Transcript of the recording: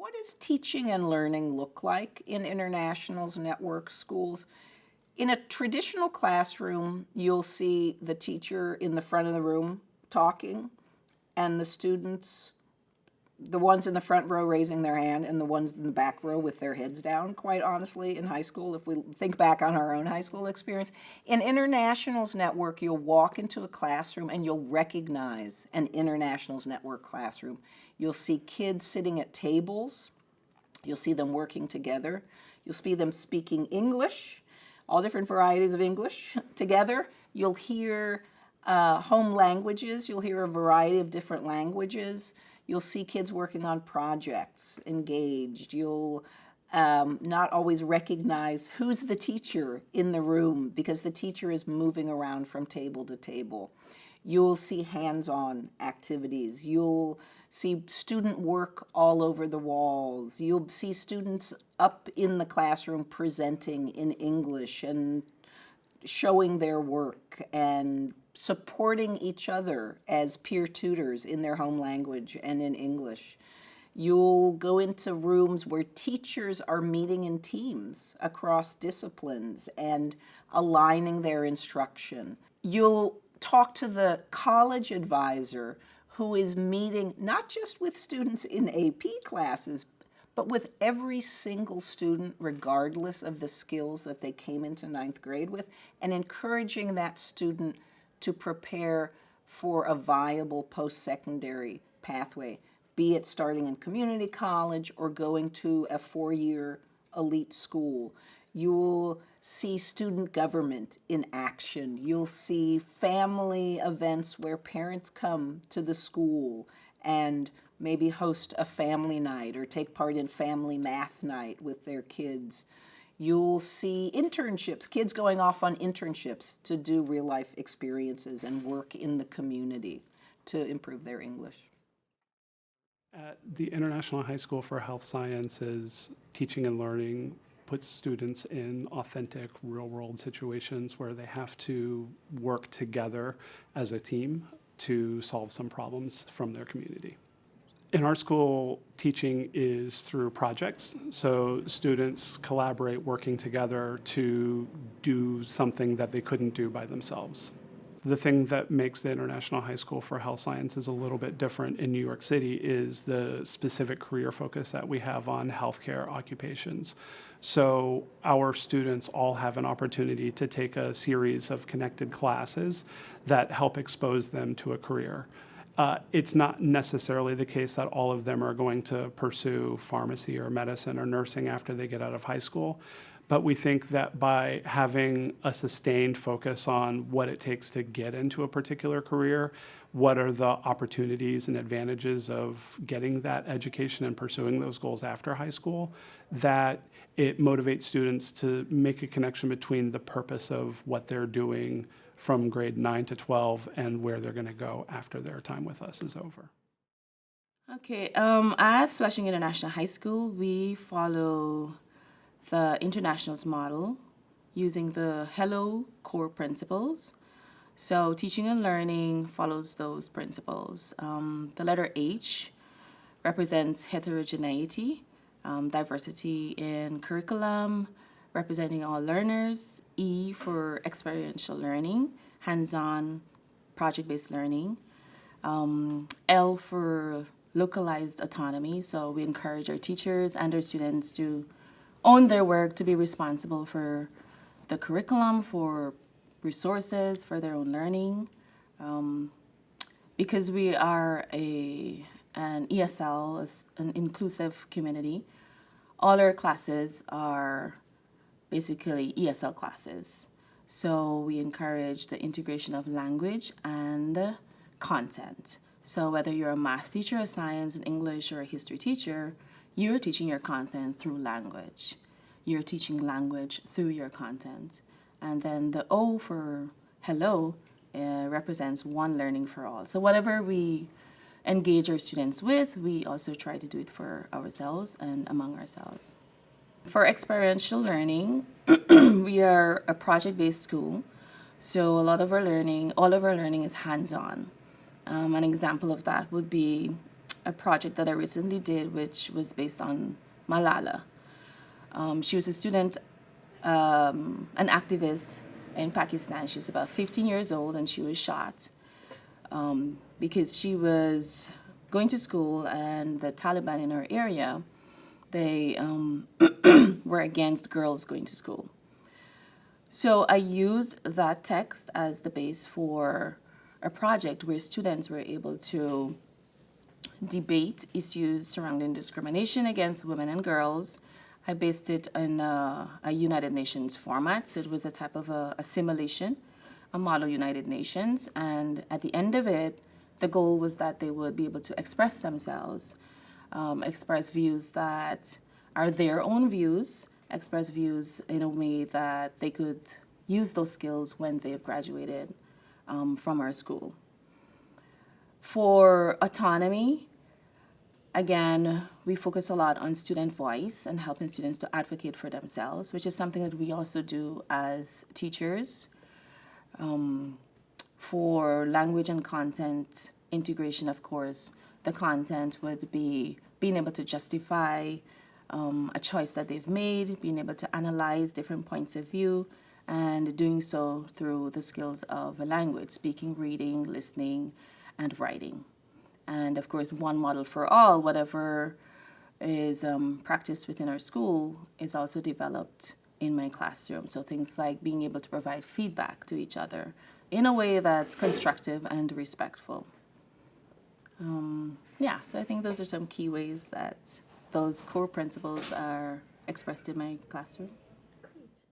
What does teaching and learning look like in internationals, network schools? In a traditional classroom, you'll see the teacher in the front of the room talking and the students, the ones in the front row raising their hand and the ones in the back row with their heads down, quite honestly, in high school, if we think back on our own high school experience. In Internationals Network, you'll walk into a classroom and you'll recognize an Internationals Network classroom. You'll see kids sitting at tables. You'll see them working together. You'll see them speaking English, all different varieties of English together. You'll hear uh, home languages. You'll hear a variety of different languages. You'll see kids working on projects, engaged. You'll um, not always recognize who's the teacher in the room because the teacher is moving around from table to table. You'll see hands-on activities. You'll see student work all over the walls. You'll see students up in the classroom presenting in English and showing their work and supporting each other as peer tutors in their home language and in English. You'll go into rooms where teachers are meeting in teams across disciplines and aligning their instruction. You'll talk to the college advisor who is meeting not just with students in AP classes, but with every single student, regardless of the skills that they came into ninth grade with, and encouraging that student to prepare for a viable post-secondary pathway, be it starting in community college or going to a four-year elite school. You'll see student government in action. You'll see family events where parents come to the school and maybe host a family night or take part in family math night with their kids. You'll see internships, kids going off on internships to do real life experiences and work in the community to improve their English. At the International High School for Health Sciences, teaching and learning puts students in authentic real world situations where they have to work together as a team to solve some problems from their community. In our school, teaching is through projects. So students collaborate working together to do something that they couldn't do by themselves. The thing that makes the International High School for Health Sciences a little bit different in New York City is the specific career focus that we have on healthcare occupations. So our students all have an opportunity to take a series of connected classes that help expose them to a career. Uh, it's not necessarily the case that all of them are going to pursue pharmacy or medicine or nursing after they get out of high school. But we think that by having a sustained focus on what it takes to get into a particular career, what are the opportunities and advantages of getting that education and pursuing those goals after high school, that it motivates students to make a connection between the purpose of what they're doing from grade 9 to 12 and where they're going to go after their time with us is over. Okay, um, at Flushing International High School, we follow the internationals model using the HELLO core principles. So teaching and learning follows those principles. Um, the letter H represents heterogeneity, um, diversity in curriculum, representing all learners, E for experiential learning, hands-on project-based learning, um, L for localized autonomy, so we encourage our teachers and our students to own their work, to be responsible for the curriculum, for resources, for their own learning. Um, because we are a an ESL, an inclusive community, all our classes are basically ESL classes. So we encourage the integration of language and content. So whether you're a math teacher, a science, an English, or a history teacher, you're teaching your content through language. You're teaching language through your content. And then the O for hello uh, represents one learning for all. So whatever we engage our students with, we also try to do it for ourselves and among ourselves. For experiential learning, we are a project-based school. So a lot of our learning, all of our learning is hands-on. Um, an example of that would be a project that I recently did, which was based on Malala. Um, she was a student, um, an activist in Pakistan. She was about 15 years old and she was shot um, because she was going to school and the Taliban in her area, they um, were against girls going to school. So I used that text as the base for a project where students were able to debate issues surrounding discrimination against women and girls. I based it a, a United Nations format, so it was a type of a, a simulation, a model United Nations, and at the end of it, the goal was that they would be able to express themselves, um, express views that are their own views, express views in a way that they could use those skills when they've graduated um, from our school. For autonomy, again, we focus a lot on student voice and helping students to advocate for themselves, which is something that we also do as teachers. Um, for language and content integration, of course, the content would be being able to justify um, a choice that they've made, being able to analyze different points of view, and doing so through the skills of a language, speaking, reading, listening, and writing. And of course, one model for all, whatever is um, practiced within our school, is also developed in my classroom. So things like being able to provide feedback to each other in a way that's constructive and respectful. Um, yeah, so I think those are some key ways that those core principles are expressed in my classroom.